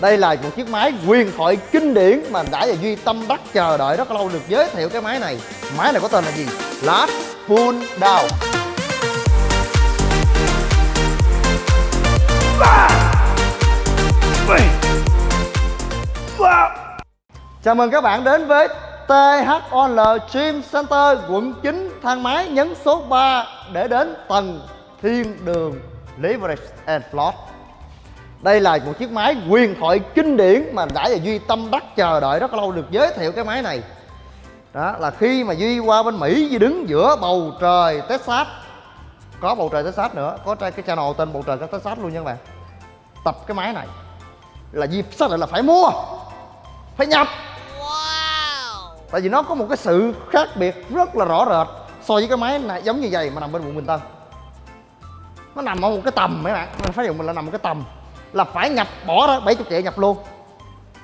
đây là một chiếc máy huyền thoại kinh điển mà đã và duy tâm đắc chờ đợi rất lâu được giới thiệu cái máy này. Máy này có tên là gì? Last pull down. Chào mừng các bạn đến với THOL Gym Center, quận 9 thang máy nhấn số 3 để đến tầng thiên đường Leverage and Float đây là một chiếc máy huyền thoại kinh điển mà đã và Duy tâm đắc chờ đợi rất lâu được giới thiệu cái máy này. Đó là khi mà Duy qua bên Mỹ Duy đứng giữa bầu trời Texas. Có bầu trời Texas nữa có cái channel tên bầu trời Texas luôn nha các bạn. Tập cái máy này. Là Duy xác định là phải mua phải nhập. Wow. tại vì nó có một cái sự khác biệt rất là rõ rệt so với cái máy này giống như vậy mà nằm bên quận Bình Tân. Nó nằm ở một cái tầm mấy bạn mình phải dùng mình là nằm một cái tầm là phải nhập bỏ ra 70 triệu nhập luôn.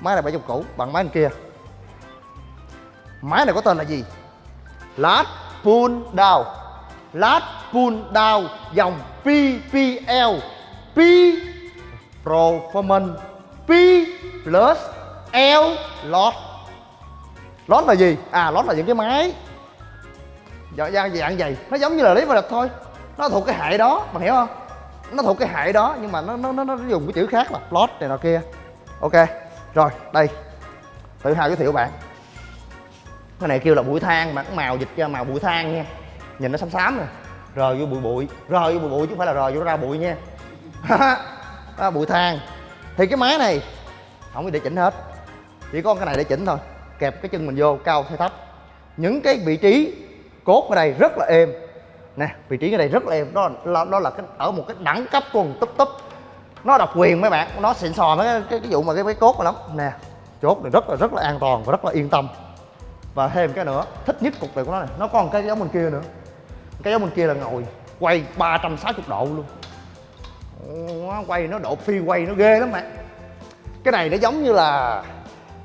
Máy này 70 cũ bằng máy bên kia. Máy này có tên là gì? Lát pull down. Lát pull down dòng PPL P performance. P plus L lot lot là gì? À lot là những cái máy. Dạng dạng dạng gì nó giống như là lý và địch thôi. Nó thuộc cái hệ đó, bạn hiểu không? Nó thuộc cái hệ đó nhưng mà nó nó nó, nó dùng cái chữ khác là plot này nọ kia. Ok rồi đây. Tự hào giới thiệu bạn. Cái này kêu là bụi than mà màu dịch ra màu bụi than nha. Nhìn nó xám xám nè. Rờ vô bụi bụi rờ vô bụi bụi chứ không phải là rờ vô ra bụi nha. Đó, bụi than. Thì cái máy này không có để chỉnh hết. Chỉ có cái này để chỉnh thôi. Kẹp cái chân mình vô cao hay thấp. Những cái vị trí cốt ở đây rất là êm nè vị trí ở đây rất là êm đó là đó là cái ở một cái đẳng cấp của túp túp. Nó độc quyền mấy bạn nó xịn sò mấy cái, cái, cái vụ mà cái, cái cốt lắm. Nè chốt này rất là rất là an toàn và rất là yên tâm. Và thêm cái nữa thích nhất cục này của nó này. Nó còn cái giống bên kia nữa. Cái giống bên kia là ngồi quay 360 độ luôn. Nó quay nó độ phi quay nó ghê lắm bạn. Cái này nó giống như là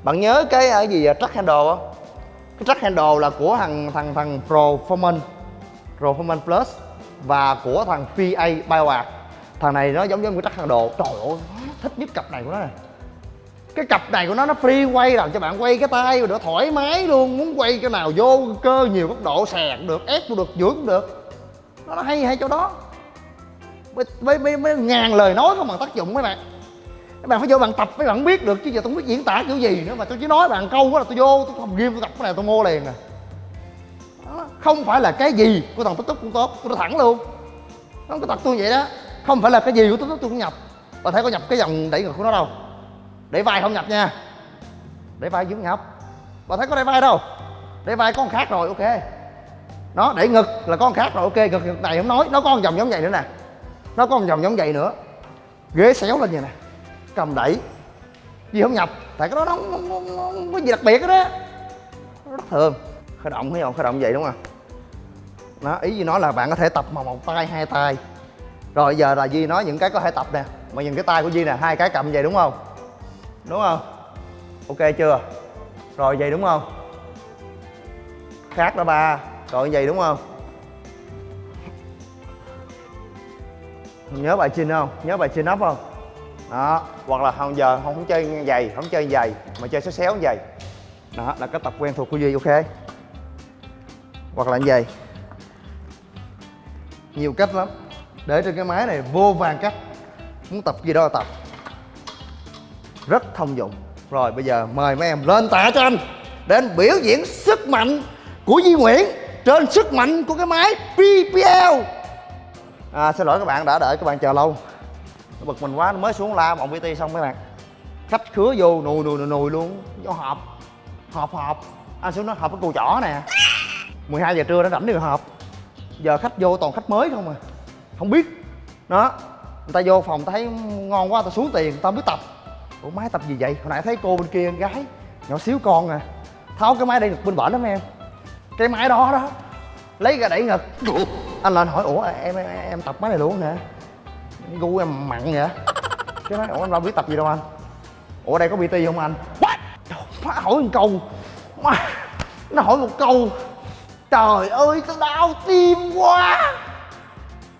bạn nhớ cái à, gì à, track handle không? Cái track handle là của thằng thằng thằng performance Performance Plus và của thằng PA BioArt thằng này nó giống giống chắc trắc đồ. Trời ơi thích nhất cặp này của nó này cái cặp này của nó nó free quay làm cho bạn quay cái tay được thoải mái luôn. Muốn quay cái nào vô cơ nhiều góc độ sạc được ép cũng được dưỡng cũng được. Nó hay hay chỗ đó. Với, với, với, ngàn lời nói không bằng tác dụng mấy bạn. Các bạn phải vô bạn tập mấy bạn biết được chứ giờ tôi không biết diễn tả kiểu gì nữa mà tôi chỉ nói bạn câu quá là tôi vô tôi không ghim tôi tập cái này tôi mua liền à không phải là cái gì của thằng tiktok cũng tốt tôi nói thẳng luôn. Nó có tật tôi vậy đó. Không phải là cái gì của tiktok tôi cũng nhập. Và thấy có nhập cái dòng đẩy ngực của nó đâu. Để vai không nhập nha. Để vai dưỡng nhập và thấy có để vai đâu? Để vai con khác rồi ok. Nó để ngực là con khác rồi ok. Ngực ngực này không nói nó có một dòng giống vậy nữa nè. Nó có một dòng giống vậy nữa. Ghế xéo lên vậy nè. Cầm đẩy. Gì không nhập? Tại cái đó nó không, không, không, không có gì đặc biệt đó rất thường khởi động thấy không? Khởi động vậy đúng không? Nó ý gì nói là bạn có thể tập mà một tay hai tay. Rồi giờ là Di nói những cái có thể tập nè. Mà nhìn cái tay của Di nè hai cái cầm vậy đúng không? Đúng không? Ok chưa? Rồi vậy đúng không? Khác đó ba. Rồi vậy đúng không? Nhớ bài chin không? Nhớ bài chin up không? Đó hoặc là không giờ không, không chơi giày không chơi giày mà chơi xéo xéo giày. Đó là cái tập quen thuộc của duy ok? Hoặc là như vậy nhiều cách lắm. Để trên cái máy này vô vàng cách. Muốn tập gì đó là tập. Rất thông dụng. Rồi bây giờ mời mấy em lên tạ cho anh. Để anh biểu diễn sức mạnh của Duy Nguyễn trên sức mạnh của cái máy PPL à, xin lỗi các bạn đã đợi các bạn chờ lâu. Nó bực mình quá nó mới xuống la vòng PT xong mấy bạn. Khách khứa vô nùi nùi nùi, nùi luôn. Vô họp họp họp anh xuống nó họp cái cù chỏ nè. 12 giờ trưa nó rảnh đi họp giờ khách vô toàn khách mới không à? Không biết. Đó người ta vô phòng ta thấy ngon quá ta xuống tiền ta biết tập. Ủa máy tập gì vậy? Hồi nãy thấy cô bên kia con gái nhỏ xíu con à. Tháo cái máy đây được bên bển lắm em. Cái máy đó đó lấy ra đẩy ngực. Anh lên hỏi ủa em em, em tập máy này luôn hả gu em mặn vậy cái nói ủa anh đâu biết tập gì đâu anh. Ủa đây có bt không anh? What? má hỏi một câu. Má nó hỏi một câu trời ơi tao đau tim quá.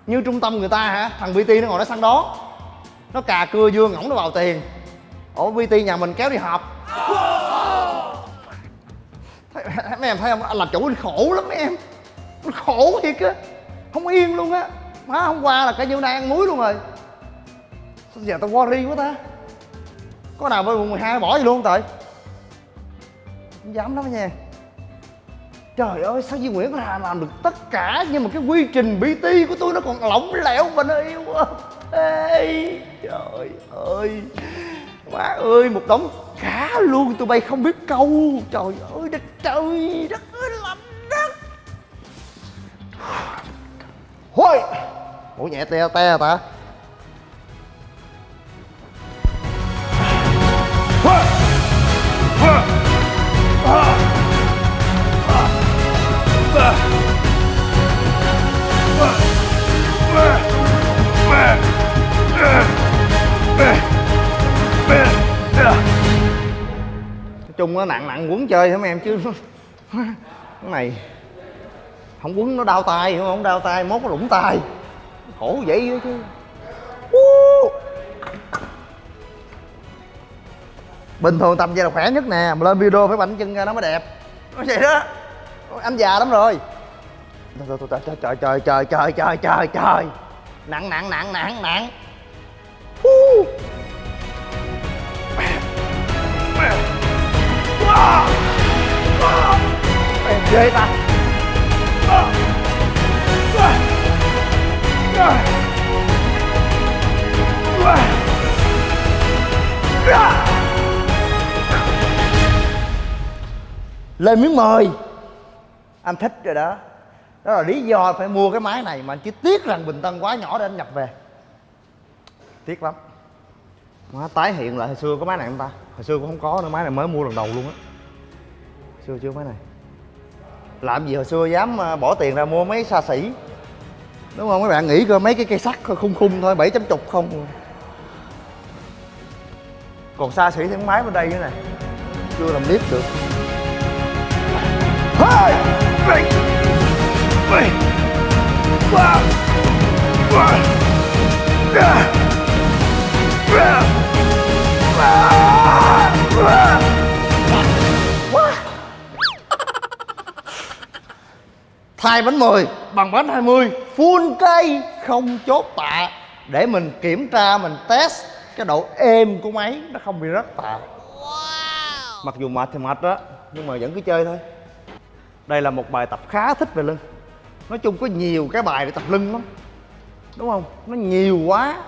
Như trung tâm người ta hả? Thằng bt nó ngồi nó săn đó. Nó cà cưa dương ngỗng nó vào tiền. Ủa bt nhà mình kéo đi họp. Thấy, mấy em thấy không? Anh làm chủ anh khổ lắm mấy em. Anh khổ thiệt á. Không yên luôn á. Má hôm qua là cả nhiêu nay ăn muối luôn rồi. Sao giờ tao worry quá ta? Có nào bên quận 12 bỏ gì luôn trời? Không dám lắm nha trời ơi sao Duy Nguyễn có làm được tất cả nhưng mà cái quy trình BT của tôi nó còn lỏng lẻo và nó yêu quá. Ê, trời ơi. Má ơi một đống cá luôn tụi bay không biết câu. Trời ơi đất trời đất ơi lạnh đất. Hôi. Ủa nhẹ te te ta? Chung nó nặng nặng quấn chơi hả mấy em? Chứ cái này không quấn, nó đau tay hiểu không? Đau tay, mốt nó lủng tay. Khổ vậy đó chứ. Bình thường tầm vậy là khỏe nhất nè, mà lên video phải bảnh chân ra nó mới đẹp. Nó vậy đó. Anh già lắm rồi. Trời trời trời trời trời trời trời trời trời. Nặng nặng nặng nặng nặng. Ghê ta. Lên miếng mời. Anh thích rồi đó. Đó là lý do phải mua cái máy này Mà anh chỉ tiếc rằng Bình Tân quá nhỏ để anh nhập về. Tiếc lắm. Má tái hiện lại hồi xưa có máy này không ta? Hồi xưa cũng không có nữa, máy này mới mua lần đầu luôn á. Xưa chưa máy này. Làm gì hồi xưa dám à, bỏ tiền ra mua mấy xa xỉ? Đúng không? Mấy bạn nghĩ coi, mấy cái cây sắt khung khung thôi, bảy chấm chục không. Còn xa xỉ thì máy bên đây nữa này Chưa làm clip được. Hai hey! hey! Ba Ba Ba thay bánh 10 bằng bánh 20 full cây không chốt tạ. Để mình kiểm tra mình test. Cái độ êm của máy nó không bị rớt tạ. Mặc dù mệt thì mệt đó nhưng mà vẫn cứ chơi thôi. Đây là một bài tập khá thích về lưng. Nói chung có nhiều cái bài để tập lưng lắm. Đúng không? Nó nhiều quá.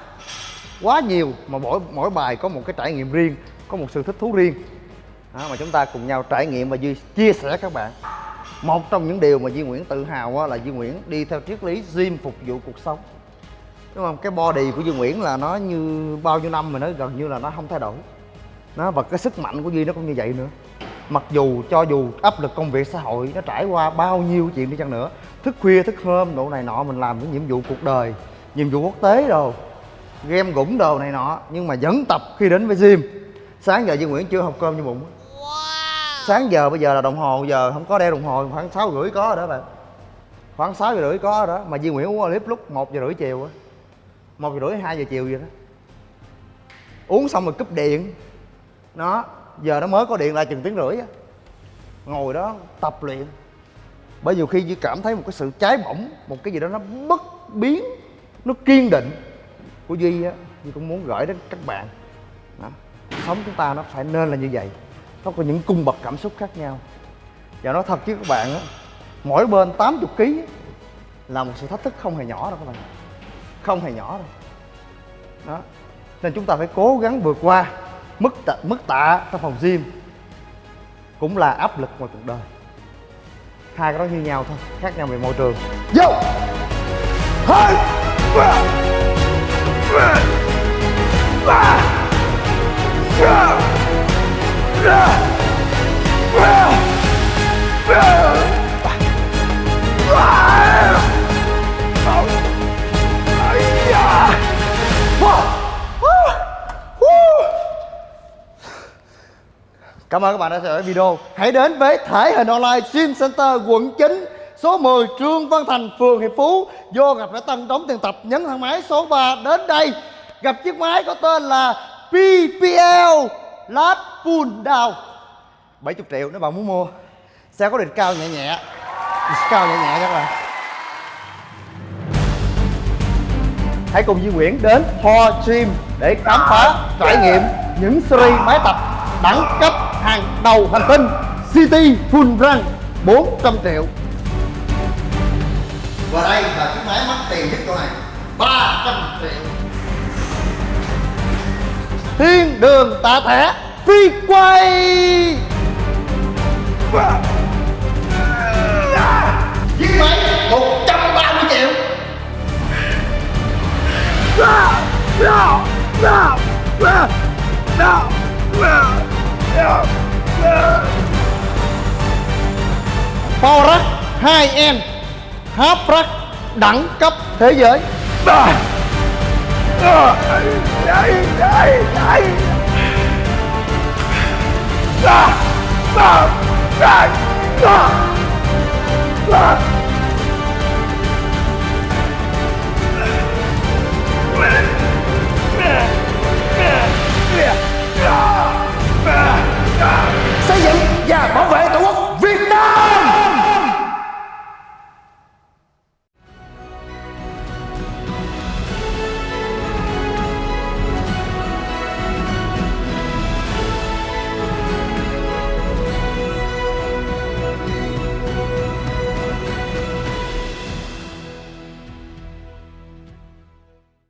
Quá nhiều mà mỗi mỗi bài có một cái trải nghiệm riêng có một sự thích thú riêng. Đó, mà chúng ta cùng nhau trải nghiệm và chia sẻ các bạn một trong những điều mà Duy Nguyễn tự hào á, là Duy Nguyễn đi theo triết lý gym phục vụ cuộc sống. Đúng không? Cái body của Duy Nguyễn là nó như bao nhiêu năm mà nó gần như là nó không thay đổi. Nó và cái sức mạnh của Duy nó cũng như vậy nữa. Mặc dù cho dù áp lực công việc xã hội nó trải qua bao nhiêu chuyện đi chăng nữa thức khuya thức hôm độ này nọ mình làm những nhiệm vụ cuộc đời nhiệm vụ quốc tế rồi game gũng đồ này nọ nhưng mà vẫn tập khi đến với gym. Sáng giờ Duy Nguyễn chưa học cơm như bụng sáng giờ bây giờ là đồng hồ giờ không có đeo đồng hồ, khoảng sáu rưỡi có rồi đó bạn. Khoảng sáu giờ rưỡi có rồi đó, mà Duy Nguyễn uống clip lúc một giờ rưỡi chiều á. Một giờ rưỡi, hai giờ chiều vậy đó. Uống xong rồi cúp điện. Nó, giờ nó mới có điện lại chừng tiếng rưỡi á. Ngồi đó tập luyện. Bởi nhiều khi Duy cảm thấy một cái sự cháy bỏng, một cái gì đó nó bất biến, nó kiên định của Duy á, Duy cũng muốn gửi đến các bạn. Đó. sống chúng ta nó phải nên là như vậy nó có những cung bậc cảm xúc khác nhau. Và nói thật với các bạn á mỗi bên 80 kg là một sự thách thức không hề nhỏ đâu các bạn. Không hề nhỏ đâu. Đó. Nên chúng ta phải cố gắng vượt qua mức tạ, mức tạ trong phòng gym cũng là áp lực ngoài cuộc đời. Hai cái đó như nhau thôi khác nhau về môi trường. Vô! Hai ba ba Cảm ơn các bạn đã theo dõi video. Hãy đến với thể hình online Gym Center quận 9 số 10 Trương Văn Thành, phường Hiệp Phú. Vô gặp đã Tân đóng tiền tập nhấn thang máy số 3 đến đây. Gặp chiếc máy có tên là PPL lát pull down 70 triệu nếu bạn muốn mua xe có địch cao nhẹ nhẹ địch cao nhẹ nhẹ các bạn hãy cùng Duy Nguyễn đến Ho Gym để khám phá trải nghiệm những series máy tập đẳng cấp hàng đầu hành tinh City Full Run 400 triệu. Và đây là chiếc máy mắc tiền nhất chỗ này 300 triệu. Thiên đường tạ thẻ phi quay Chiếc Powerrack 2N Haprack đẳng cấp thế giới à. À. Đấy, đấy, xây dựng và bảo vệ